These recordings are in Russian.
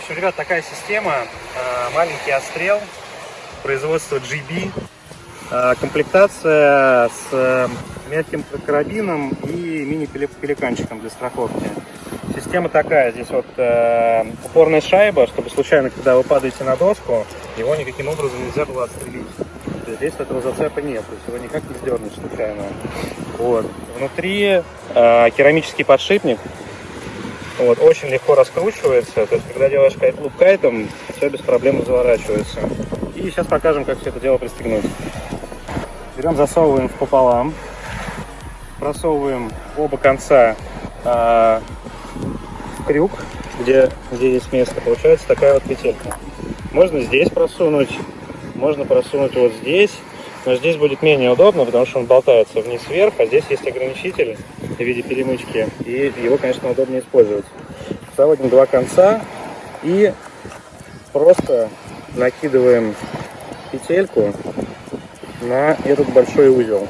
общем, ребят, такая система. Э, маленький отстрел, производство GB. Э, комплектация с э, мягким карабином и мини-пеликанчиком для страховки. Система такая, здесь вот упорная шайба, чтобы случайно, когда вы падаете на доску, его никаким образом нельзя было отстрелить. Здесь этого зацепа нет, то есть его никак не сдернуть случайно. Вот. Внутри керамический подшипник, вот, очень легко раскручивается, то есть когда делаешь кайт-луп кайтом, все без проблем заворачивается. И сейчас покажем, как все это дело пристегнуть. Берем, засовываем пополам, просовываем оба конца э, в крюк, где, где есть место, получается такая вот петелька. Можно здесь просунуть, можно просунуть вот здесь, но здесь будет менее удобно, потому что он болтается вниз-вверх, а здесь есть ограничитель в виде перемычки, и его, конечно, удобнее использовать. Заводим два конца и просто накидываем петельку на этот большой узел.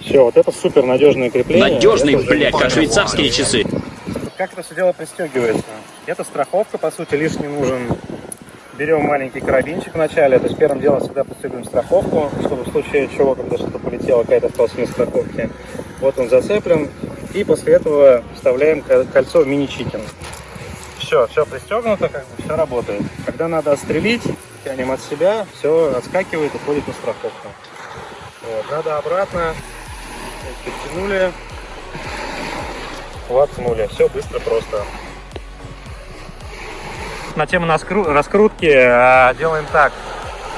Все, вот это супер надежное крепление. Надежный, это блядь, как швейцарские часы. Как это все дело пристегивается? Это страховка, по сути, лишний нужен. Берем маленький карабинчик вначале, то есть первым делом всегда пристегиваем страховку, чтобы в случае чего, когда что-то полетело, какая-то осталась на страховке. Вот он зацеплен. И после этого вставляем кольцо мини-чикен. Все, все пристегнуто, как бы все работает. Когда надо отстрелить, тянем от себя, все отскакивает, уходит на страховку. Вот, надо обратно, подтянули, воткнули. Все быстро, просто. На тему раскрутки а, делаем так.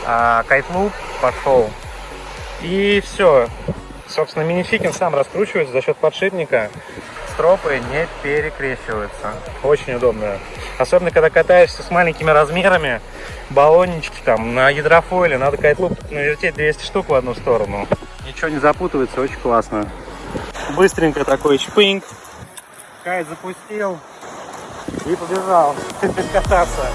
А, кайтлуп пошел. И все. Собственно, минификин сам раскручивается за счет подшипника. Стропы не перекрещиваются. Очень удобно. Особенно, когда катаешься с маленькими размерами, баллончики там на гидрофойле, надо кайтлуп навертеть 200 штук в одну сторону. Ничего не запутывается, очень классно. Быстренько такой шпинг. Кайт запустил и побежал кататься.